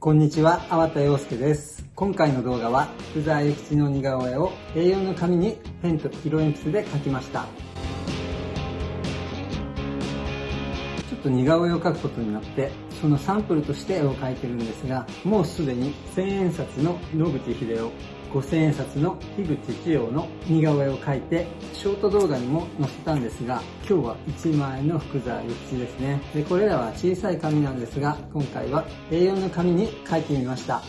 こんにちは、粟田洋介です。今回の動画は、福沢諭吉の似顔絵を A4 の紙にペンと色鉛筆で描きました。ちょっと似顔絵を描くことになって、そのサンプルとして絵を描いてるんですが、もうすでに千円札の野口秀五千円札の樋口一葉の似顔絵を描いてショート動画にも載せたんですが今日は1万円の福沢諭吉ですね。でこれらは小さい紙なんですが今回は A4 の紙に描いてみました。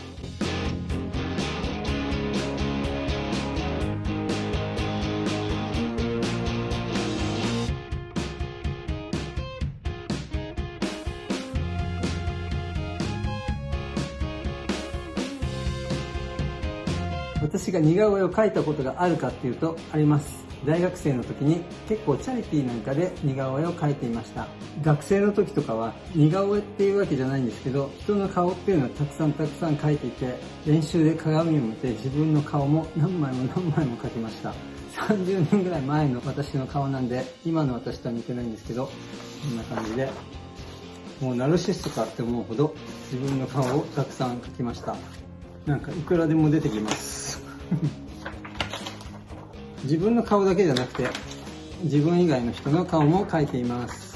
私が似顔絵を描いたことがあるかっていうとあります。大学生の時に結構チャリティーなんかで似顔絵を描いていました。学生の時とかは似顔絵っていうわけじゃないんですけど人の顔っていうのはたくさんたくさん描いていて練習で鏡を見て自分の顔も何枚も何枚も描きました。30年ぐらい前の私の顔なんで今の私とは似てないんですけどこんな感じでもうナルシストかって思うほど自分の顔をたくさん描きました。なんかいくらでも出てきます。自分の顔だけじゃなくて自分以外の人の顔も描いています。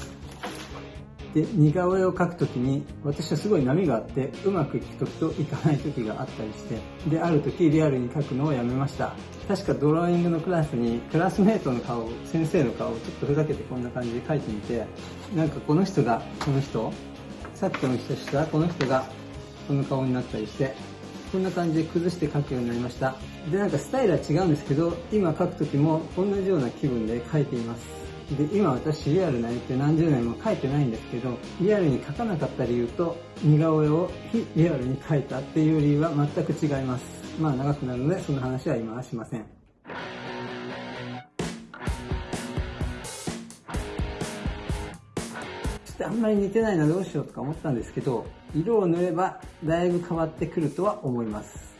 で似顔絵を描くときに私はすごい波があってうまくいく時といかない時があったりしてである時リアルに描くのをやめました。確かドローイングのクラスにクラスメートの顔先生の顔をちょっとふざけてこんな感じで描いてみてなんかこの人がこの人さっきの人したこの人がこの顔になったりしてこんな感じで崩して描くようになりました。でなんかスタイルは違うんですけど今描く時も同じような気分で描いています。で今私リアルな絵って何十年も描いてないんですけどリアルに描かなかった理由と似顔絵を非リアルに描いたっていう理由は全く違います。まあ長くなるのでその話は今はしません。あんまり似てないなどうしようとか思ったんですけど色を塗ればだいぶ変わってくるとは思います。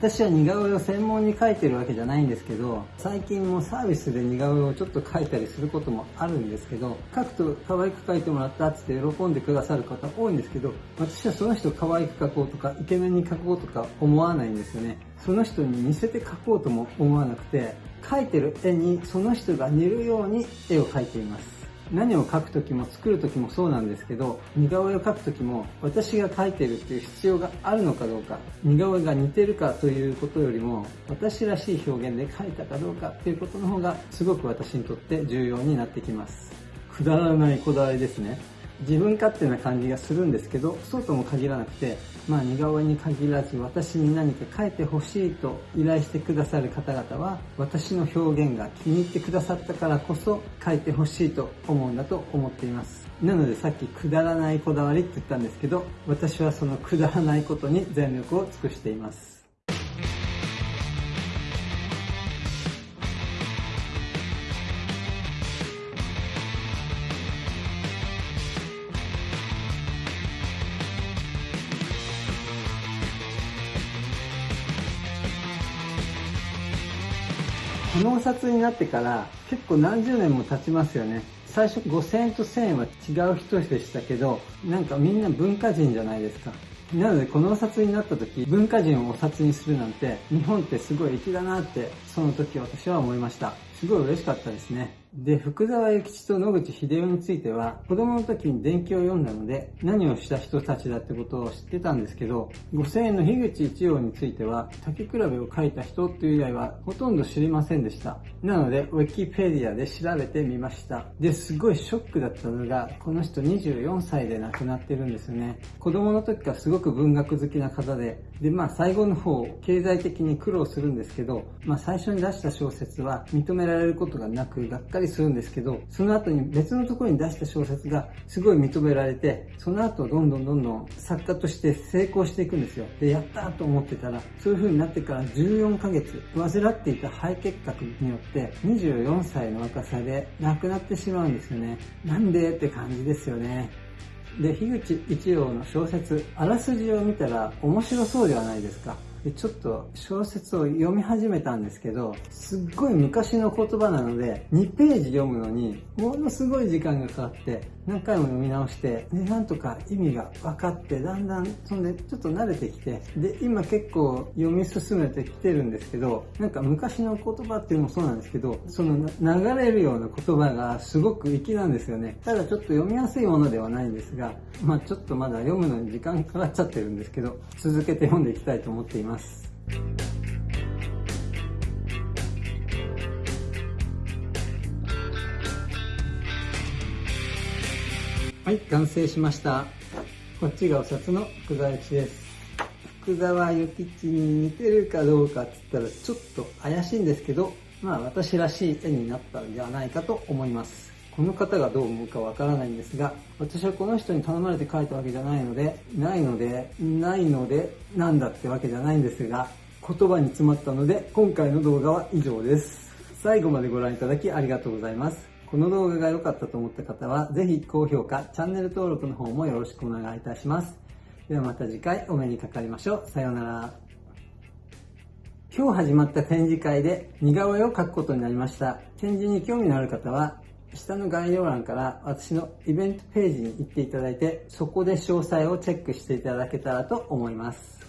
私は似顔絵を専門に描いてるわけじゃないんですけど最近もサービスで似顔絵をちょっと描いたりすることもあるんですけど描くと可愛く描いてもらったっつって喜んでくださる方多いんですけど私はその人可愛く描こうとかイケメンに描こうとか思わないんですよね。その人に似せて描こうとも思わなくて描いてる絵にその人が似るように絵を描いています。何を描くときも作るときもそうなんですけど似顔絵を描くときも私が描いてるっていう必要があるのかどうか似顔絵が似てるかということよりも私らしい表現で描いたかどうかっていうことの方がすごく私にとって重要になってきます。くだらないこだわりですね。自分勝手な感じがするんですけどそうとも限らなくてまあ似顔絵に限らず私に何か書いてほしいと依頼してくださる方々は私の表現が気に入ってくださったからこそ書いてほしいと思うんだと思っています。なのでさっきくだらないこだわりって言ったんですけど私はそのくだらないことに全力を尽くしています。このお札になってから結構何十年も経ちますよね。最初5000円と1000円は違う人でしたけど、なんかみんな文化人じゃないですか。なのでこのお札になった時、文化人をお札にするなんて、日本ってすごい粋だなって、その時私は思いました。すごい嬉しかったですね。で、福沢諭吉と野口秀夫については、子供の時に伝記を読んだので、何をした人たちだってことを知ってたんですけど、5000円の樋口一葉については、竹比べを書いた人っていう以外は、ほとんど知りませんでした。なので、ウィキペディアで調べてみました。で、すごいショックだったのが、この人24歳で亡くなってるんですよね。子供の時からすごく文学好きな方で、で、まあ最後の方、経済的に苦労するんですけど、まあ最初に出した小説は認められることがなく、がっかりりするんですけど、その後に別のところに出した小説がすごい認められて、その後どんどんどんどん作家として成功していくんですよ。で、やったと思ってたら、そういう風になってから14ヶ月、患っていた肺結核によって24歳の若さで亡くなってしまうんですよね。なんでって感じですよね。で、樋口一葉の小説、あらすじを見たら面白そうではないですか。ちょっと小説を読み始めたんですけど、すっごい昔の言葉なので、2ページ読むのに、ものすごい時間がかかって、何回も読み直して、で、なんとか意味が分かって、だんだん、そんでちょっと慣れてきて、で、今結構読み進めてきてるんですけど、なんか昔の言葉っていうのもそうなんですけど、その流れるような言葉がすごく粋なんですよね。ただちょっと読みやすいものではないんですが、まあちょっとまだ読むのに時間かかっちゃってるんですけど、続けて読んでいきたいと思っています。ます。はい、完成しました。こっちがお札の福沢諭吉です。福沢諭吉に似てるかどうかって言ったらちょっと怪しいんですけど、まあ私らしい絵になったんではないかと思います。この方がどう思うかわからないんですが、私はこの人に頼まれて書いたわけじゃないので、ないので、ないので、なんだってわけじゃないんですが、言葉に詰まったので、今回の動画は以上です。最後までご覧いただきありがとうございます。この動画が良かったと思った方は、ぜひ高評価、チャンネル登録の方もよろしくお願いいたします。ではまた次回お目にかかりましょう。さようなら。今日始まった展示会で似顔絵を描くことになりました。展示に興味のある方は、下の概要欄から私のイベントページに行っていただいて、そこで詳細をチェックしていただけたらと思います。